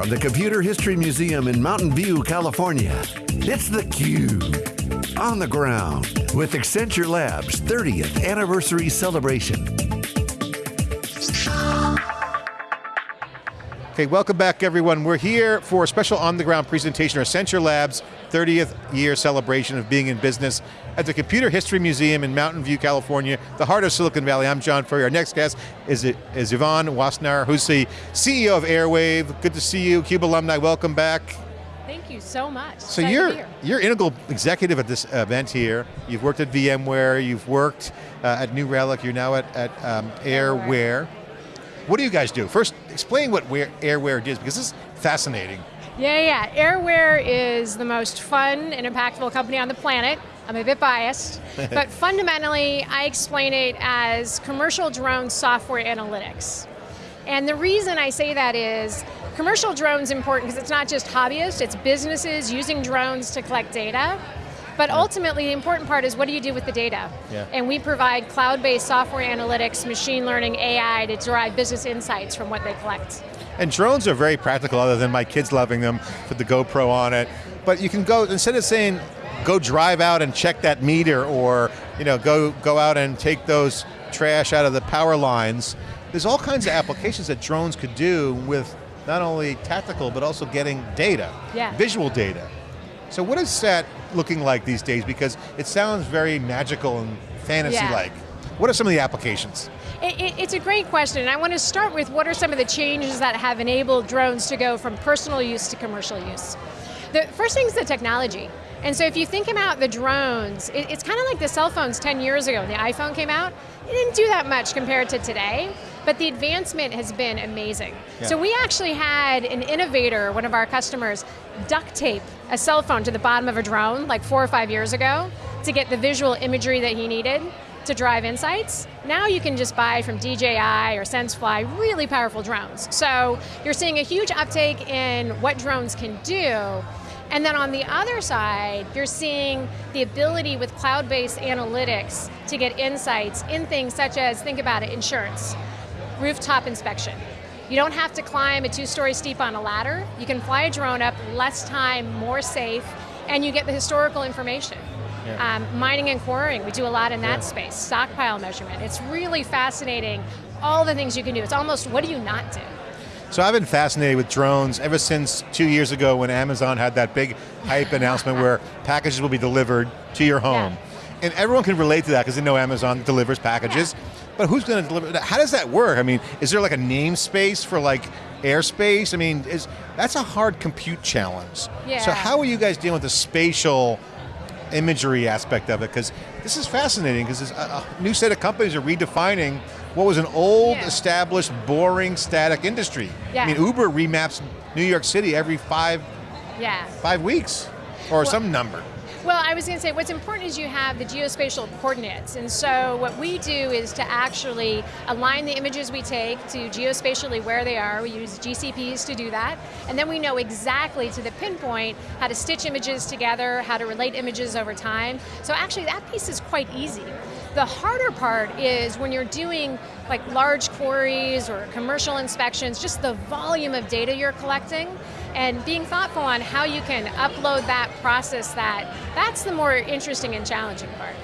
From the Computer History Museum in Mountain View, California, it's theCUBE. On the ground with Accenture Labs 30th Anniversary Celebration. Okay, welcome back everyone. We're here for a special on-the-ground presentation, of Accenture Labs 30th year celebration of being in business at the Computer History Museum in Mountain View, California, the heart of Silicon Valley. I'm John Furrier. Our next guest is, is Yvonne Wassenaar, who's the CEO of Airware. Good to see you, CUBE alumni, welcome back. Thank you so much. So you're, you're integral executive at this event here. You've worked at VMware, you've worked uh, at New Relic, you're now at, at um, Airware. What do you guys do? First, explain what Airware is, because this is fascinating. Yeah, yeah, Airware is the most fun and impactful company on the planet. I'm a bit biased, but fundamentally, I explain it as commercial drone software analytics. And the reason I say that is, commercial drones important because it's not just hobbyists, it's businesses using drones to collect data. But ultimately, the important part is what do you do with the data? Yeah. And we provide cloud-based software analytics, machine learning, AI to derive business insights from what they collect. And drones are very practical other than my kids loving them, with the GoPro on it. But you can go, instead of saying, go drive out and check that meter or you know, go, go out and take those trash out of the power lines, there's all kinds of applications that drones could do with not only tactical, but also getting data, yeah. visual data. So what is that looking like these days? Because it sounds very magical and fantasy-like. Yeah. What are some of the applications? It, it, it's a great question. I want to start with what are some of the changes that have enabled drones to go from personal use to commercial use. The first thing is the technology. And so if you think about the drones, it, it's kind of like the cell phones 10 years ago when the iPhone came out. It didn't do that much compared to today. But the advancement has been amazing. Yeah. So we actually had an innovator, one of our customers, duct tape a cell phone to the bottom of a drone like four or five years ago to get the visual imagery that he needed to drive insights. Now you can just buy from DJI or SenseFly really powerful drones. So you're seeing a huge uptake in what drones can do, and then on the other side, you're seeing the ability with cloud-based analytics to get insights in things such as, think about it, insurance rooftop inspection. You don't have to climb a two-story steep on a ladder. You can fly a drone up, less time, more safe, and you get the historical information. Yeah. Um, mining and quarrying, we do a lot in that yeah. space. Stockpile measurement, it's really fascinating. All the things you can do, it's almost, what do you not do? So I've been fascinated with drones ever since two years ago when Amazon had that big hype announcement where packages will be delivered to your home. Yeah. And everyone can relate to that because they know Amazon delivers packages. But who's going to deliver that? How does that work? I mean, is there like a namespace for like airspace? I mean, is that's a hard compute challenge. Yeah. So how are you guys dealing with the spatial imagery aspect of it? Because this is fascinating, because a, a, new set of companies are redefining what was an old, yeah. established, boring, static industry. Yeah. I mean, Uber remaps New York City every five, yeah. five weeks, or well, some number. Well, I was going to say, what's important is you have the geospatial coordinates, and so what we do is to actually align the images we take to geospatially where they are. We use GCPs to do that, and then we know exactly to the pinpoint how to stitch images together, how to relate images over time. So actually that piece is quite easy. The harder part is when you're doing like large quarries or commercial inspections, just the volume of data you're collecting, and being thoughtful on how you can upload that, process that, that's the more interesting and challenging part.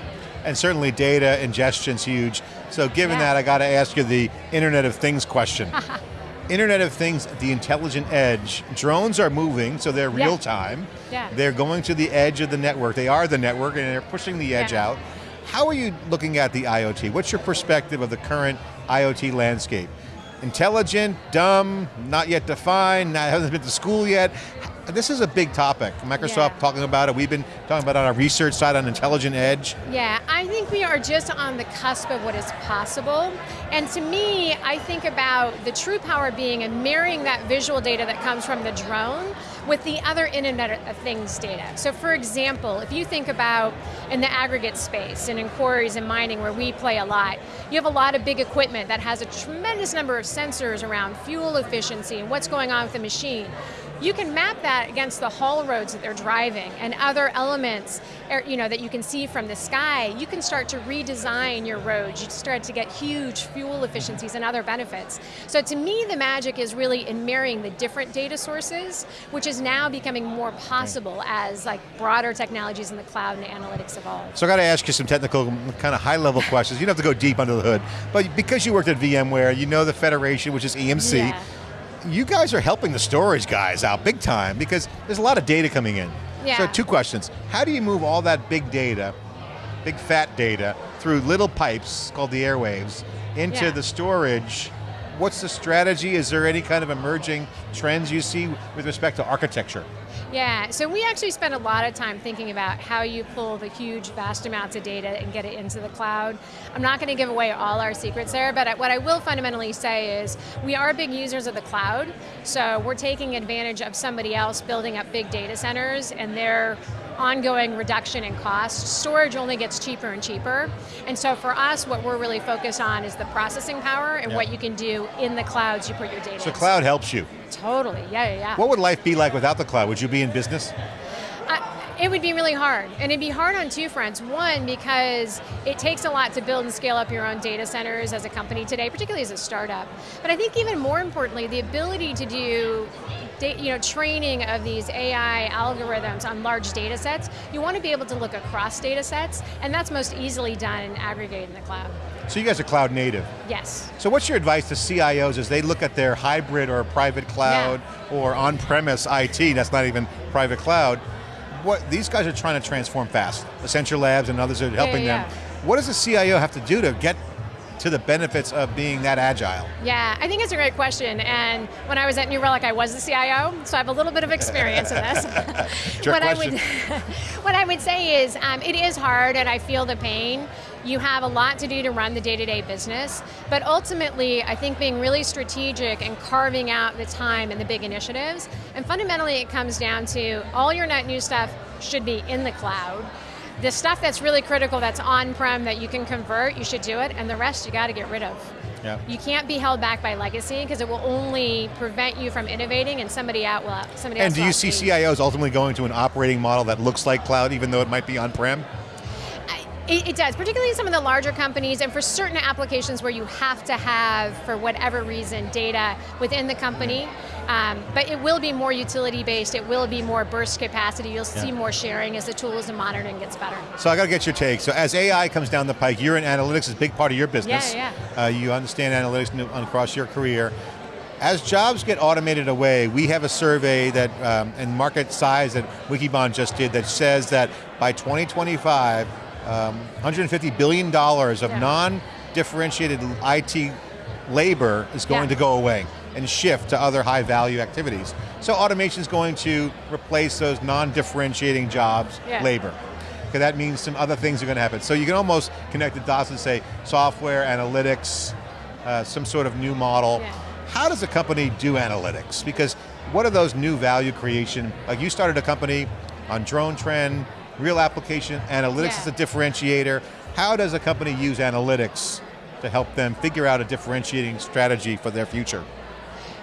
And certainly data ingestion's huge. So given yeah. that, I got to ask you the Internet of Things question. Internet of Things, the intelligent edge. Drones are moving, so they're real time. Yeah. They're going to the edge of the network. They are the network and they're pushing the edge yeah. out. How are you looking at the IoT? What's your perspective of the current IoT landscape? Intelligent, dumb, not yet defined, not, hasn't been to school yet. This is a big topic. Microsoft yeah. talking about it. We've been talking about it on our research side on intelligent edge. Yeah, I think we are just on the cusp of what is possible. And to me, I think about the true power being and marrying that visual data that comes from the drone with the other Internet of Things data. So for example, if you think about in the aggregate space and in quarries and mining where we play a lot, you have a lot of big equipment that has a tremendous number of sensors around fuel efficiency and what's going on with the machine. You can map that against the haul roads that they're driving and other elements er, you know, that you can see from the sky. You can start to redesign your roads. You start to get huge fuel efficiencies and other benefits. So to me, the magic is really in marrying the different data sources, which is now becoming more possible as like broader technologies in the cloud and analytics evolve. So I got to ask you some technical, kind of high level questions. You don't have to go deep under the hood, but because you worked at VMware, you know the Federation, which is EMC. Yeah you guys are helping the storage guys out big time because there's a lot of data coming in. Yeah. So two questions. How do you move all that big data, big fat data, through little pipes called the airwaves into Yeah. the storage? What's the strategy? Is there any kind of emerging trends you see with respect to architecture? Yeah, so we actually spend a lot of time thinking about how you pull the huge, vast amounts of data and get it into the cloud. I'm not going to give away all our secrets there, but what I will fundamentally say is we are big users of the cloud, so we're taking advantage of somebody else building up big data centers and their ongoing reduction in cost. Storage only gets cheaper and cheaper, and so for us, what we're really focused on is the processing power and Yeah. what you can do in the clouds you put your data So in. cloud helps you. Totally, yeah, yeah, yeah. What would life be like without the cloud? Would you be in business? It would be really hard, and it'd be hard on two fronts. One, because it takes a lot to build and scale up your own data centers as a company today, particularly as a startup. But I think even more importantly, the ability to do you know, training of these AI algorithms on large data sets, you want to be able to look across data sets, and that's most easily done and aggregated in the cloud. So you guys are cloud native. Yes. So what's your advice to CIOs as they look at their hybrid or private cloud or on-premise IT, that's not even private cloud, what these guys are trying to transform fast. Accenture Labs and others are helping yeah, them. What does the CIO have to do to get to the benefits of being that agile? Yeah, I think it's a great question. And when I was at New Relic, I was the CIO, so I have a little bit of experience in this. What I question. would, what I would say is, um, it is hard, and I feel the pain. You have a lot to do to run the day-to-day business, but ultimately, I think being really strategic and carving out the time and the big initiatives. And fundamentally, it comes down to all your net new stuff should be in the cloud. The stuff that's really critical, that's on-prem, that you can convert, you should do it, and the rest you got to get rid of. Yeah. You can't be held back by legacy because it will only prevent you from innovating and somebody out will somebody else And do you see CIOs ultimately going to an operating model that looks like cloud even though it might be on-prem? It, it does, particularly some of the larger companies and for certain applications where you have to have, for whatever reason, data within the company. Um, but it will be more utility based, it will be more burst capacity, you'll see more sharing as the tools and monitoring gets better. So I got to get your take. So as AI comes down the pike, you're in analytics is a big part of your business. Yeah, Uh, you understand analytics across your career. As jobs get automated away, we have a survey that, um, and market size that Wikibon just did that says that by 2025, um, $150 billion of Yeah. non-differentiated IT labor is going Yeah. to go away and shift to other high value activities. So automation is going to replace those non-differentiating jobs, Yeah. labor. Okay, that means some other things are going to happen. So you can almost connect the dots and say software, analytics, uh, some sort of new model. Yeah. How does a company do analytics? Because what are those new value creation? Like you started a company on drone trend, real application, analytics Yeah. is a differentiator. How does a company use analytics to help them figure out a differentiating strategy for their future?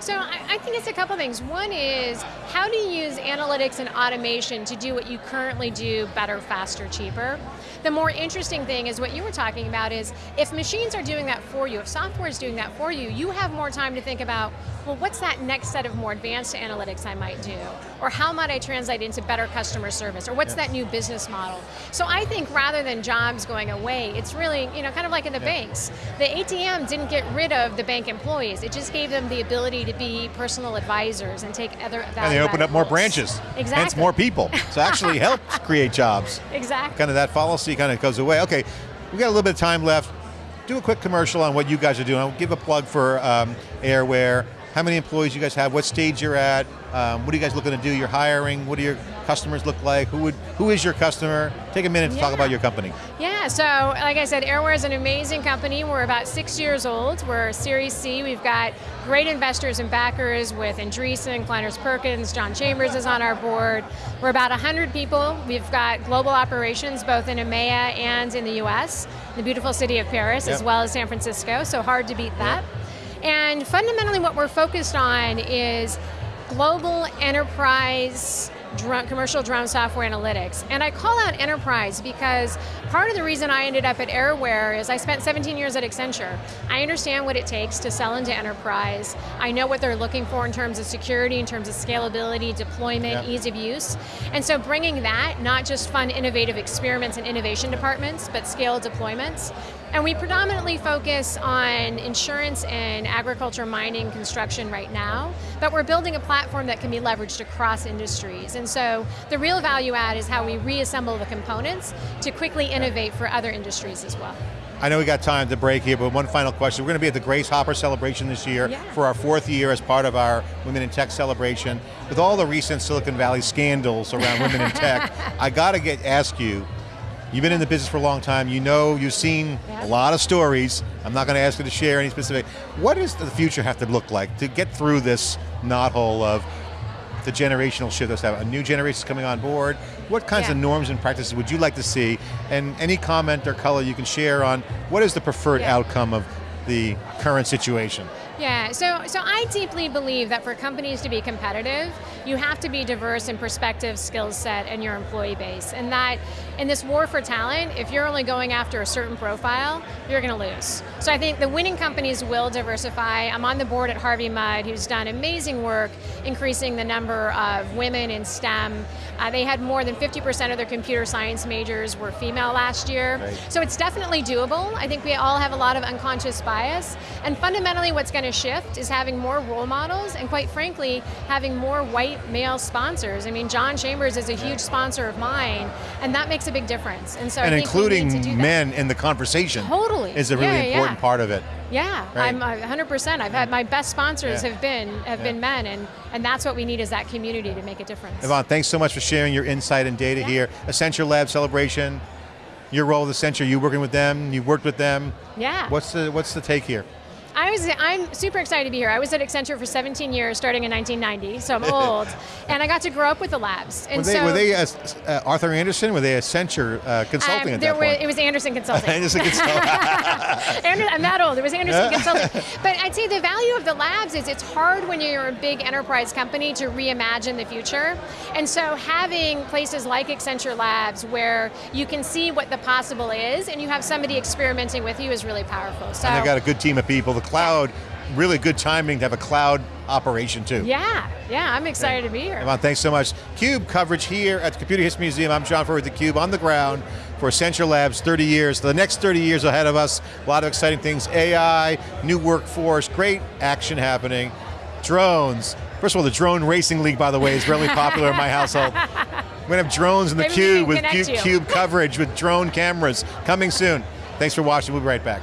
So I, I think it's a couple things. One is, how do you use analytics and automation to do what you currently do better, faster, cheaper? The more interesting thing is what you were talking about is, if machines are doing that for you, if software is doing that for you, you have more time to think about, well, what's that next set of more advanced analytics I might do? Or how might I translate into better customer service? Or what's Yeah. that new business model? So I think rather than jobs going away, it's really, you know, kind of like in the Yeah. banks. The ATM didn't get rid of the bank employees. It just gave them the ability to be personal advisors and take other And they opened up more branches. Exactly. Hence more people. So actually helped create jobs. Exactly. Kind of that fallacy kind of goes away. Okay, we got a little bit of time left. Do a quick commercial on what you guys are doing. I'll give a plug for um, Airware. How many employees you guys have? What stage you're at? Um, what are you guys looking to do? You're hiring. What are your customers look like? Who would? Who is your customer? Take a minute to talk about your company. Yeah, so like I said, Airware is an amazing company. We're about six years old. We're Series C. We've got great investors and backers with Andreessen, Kleiners Perkins, John Chambers is on our board. We're about 100 people. We've got global operations both in EMEA and in the US, the beautiful city of Paris, as well as San Francisco, so hard to beat that. And fundamentally what we're focused on is global enterprise drone, commercial drone software analytics. And I call out enterprise because part of the reason I ended up at Airware is I spent 17 years at Accenture. I understand what it takes to sell into enterprise. I know what they're looking for in terms of security, in terms of scalability, deployment, ease of use. And so bringing that, not just fun innovative experiments and innovation departments, but scale deployments, and we predominantly focus on insurance and agriculture, mining, construction right now, but we're building a platform that can be leveraged across industries. And so the real value add is how we reassemble the components to quickly innovate for other industries as well. I know we got time to break here, but one final question. We're going to be at the Grace Hopper celebration this year yeah. for our fourth year as part of our Women in Tech celebration. With all the recent Silicon Valley scandals around women in tech, I got to get ask you, You've been in the business for a long time. You know, you've seen yeah. a lot of stories. I'm not going to ask you to share any specific. What does the future have to look like to get through this knothole of the generational shift that's happening? A new generation is coming on board. What kinds yeah. of norms and practices would you like to see? And any comment or color you can share on what is the preferred yeah. outcome of the current situation? Yeah, so, so I deeply believe that for companies to be competitive, you have to be diverse in perspective, skill set, and your employee base. And that in this war for talent, if you're only going after a certain profile, you're going to lose. So I think the winning companies will diversify. I'm on the board at Harvey Mudd, who's done amazing work increasing the number of women in STEM. Uh, they had more than 50% of their computer science majors were female last year. Right. So it's definitely doable. I think we all have a lot of unconscious bias. And fundamentally what's going going to shift is having more role models and quite frankly, having more white male sponsors. I mean, John Chambers is a huge sponsor of mine, and that makes a big difference. And so and including men in the conversation totally. is a really yeah, important yeah. part of it. Yeah, right. I'm uh, 100%. I've had my best sponsors yeah. have been have yeah. been men, and and that's what we need is that community to make a difference. Yvonne, thanks so much for sharing your insight and data here. Accenture Lab celebration. Your role with Accenture, you working with them, you worked with them. Yeah. What's the what's the take here? I was, I'm super excited to be here. I was at Accenture for 17 years, starting in 1990, so I'm old. and I got to grow up with the labs. And were they, so, were they uh, uh, Arthur Andersen? Were they Accenture uh, Consulting um, at that were? It was Andersen Consulting. Andersen Consulting. I'm that old, it was Andersen Consulting. But I'd say the value of the labs is it's hard when you're a big enterprise company to reimagine the future. And so having places like Accenture Labs where you can see what the possible is and you have somebody experimenting with you is really powerful. So, and they've got a good team of people cloud, really good timing to have a cloud operation too. Yeah, yeah, I'm excited okay. to be here. Evan, thanks so much. CUBE coverage here at the Computer History Museum. I'm John Furrier with theCUBE on the ground for Accenture Labs, 30 years. The next 30 years ahead of us, a lot of exciting things. AI, new workforce, great action happening. Drones. First of all, the Drone Racing League, by the way, is really popular in my household. We're going to have drones in the Maybe cube with CUBE, CUBE coverage with drone cameras coming soon. Thanks for watching, we'll be right back.